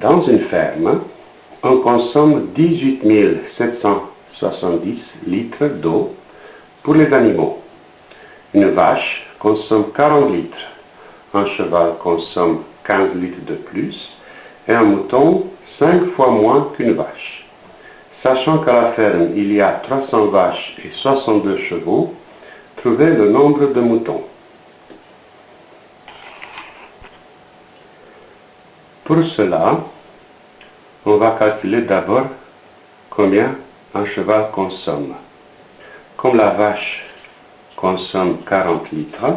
Dans une ferme, on consomme 18 770 litres d'eau pour les animaux. Une vache consomme 40 litres, un cheval consomme 15 litres de plus et un mouton 5 fois moins qu'une vache. Sachant qu'à la ferme il y a 300 vaches et 62 chevaux, trouvez le nombre de moutons. Pour cela, on va calculer d'abord combien un cheval consomme. Comme la vache consomme 40 litres,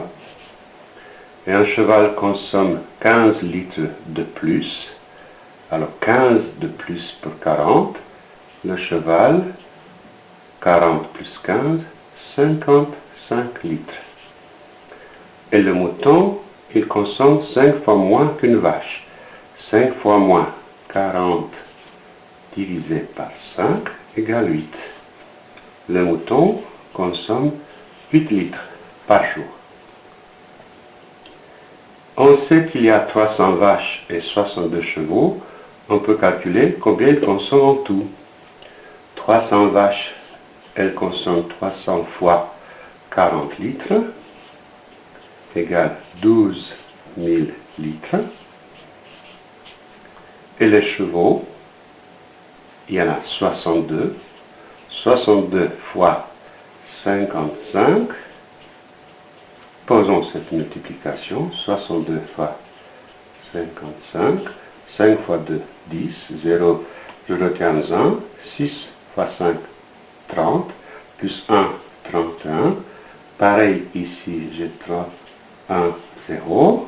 et un cheval consomme 15 litres de plus, alors 15 de plus pour 40, le cheval, 40 plus 15, 55 litres. Et le mouton, il consomme 5 fois moins qu'une vache. 5 fois moins 40 divisé par 5 égale 8. Le mouton consomme 8 litres par jour. On sait qu'il y a 300 vaches et 62 chevaux. On peut calculer combien ils consomment en tout. 300 vaches, elles consomment 300 fois 40 litres, égale 12 000 litres. Et les chevaux, il y en a 62. 62 fois 55. Posons cette multiplication. 62 fois 55. 5 fois 2, 10. 0, je retiens 1. 6 fois 5, 30. Plus 1, 31. Pareil ici, j'ai 3, 1, 0.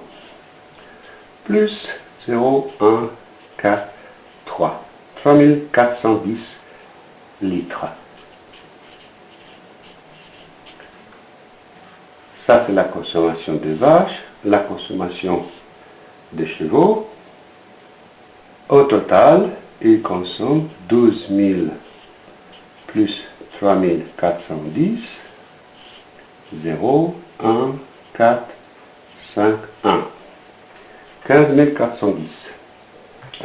Plus 0, 1, 4, 3. 3410 litres. Ça, c'est la consommation des vaches, la consommation des chevaux. Au total, ils consomment 12 000 plus 3410, 0, 1, 4, 5, 1. 15 410.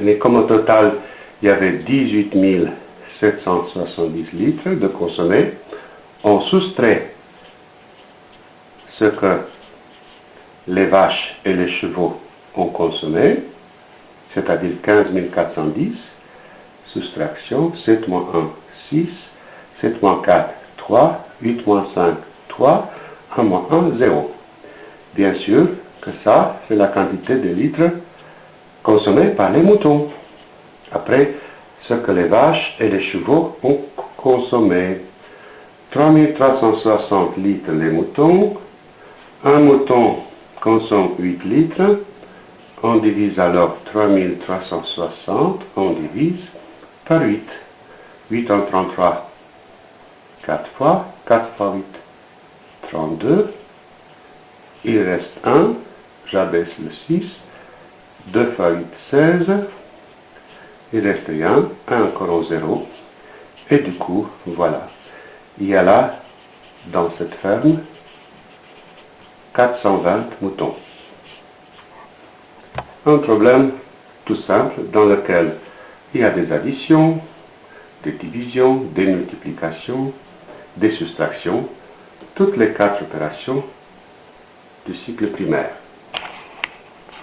Mais comme au total, il y avait 18 770 litres de consommé, on soustrait ce que les vaches et les chevaux ont consommé, c'est-à-dire 15 410, soustraction, 7 moins 1, 6, 7 moins 4, 3, 8 moins 5, 3, 1 moins 1, 0. Bien sûr que ça, c'est la quantité de litres consommés par les moutons. Après, ce que les vaches et les chevaux ont consommé. 3360 litres les moutons. Un mouton consomme 8 litres. On divise alors 3360, on divise par 8. 8 en 33, 4 fois, 4 fois 8, 32. Il reste 1, j'abaisse le 6, 2 fois 8, 16, il reste 1, 1 encore en 0, et du coup, voilà, il y a là, dans cette ferme, 420 moutons. Un problème tout simple dans lequel il y a des additions, des divisions, des multiplications, des soustractions, toutes les quatre opérations du cycle primaire.